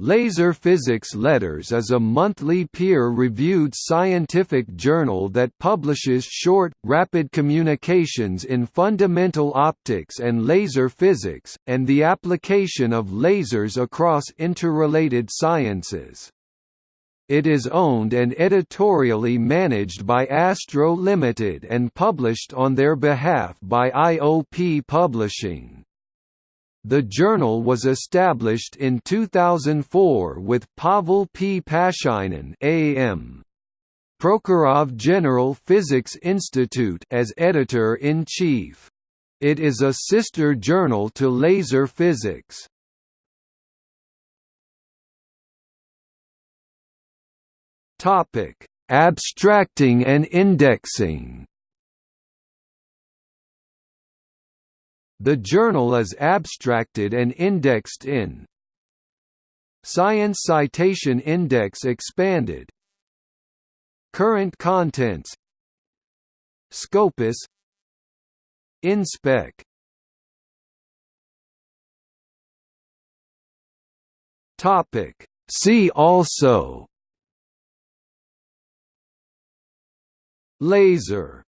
Laser Physics Letters is a monthly peer-reviewed scientific journal that publishes short, rapid communications in fundamental optics and laser physics, and the application of lasers across interrelated sciences. It is owned and editorially managed by Astro Limited and published on their behalf by IOP Publishing. The journal was established in 2004 with Pavel P. Pashinin AM. Prokhorov General Physics Institute as editor-in-chief. It is a sister journal to Laser Physics. Topic: Abstracting and indexing. The journal is abstracted and indexed in Science Citation Index Expanded. Current Contents. Scopus. InSpec. Topic. See also. Laser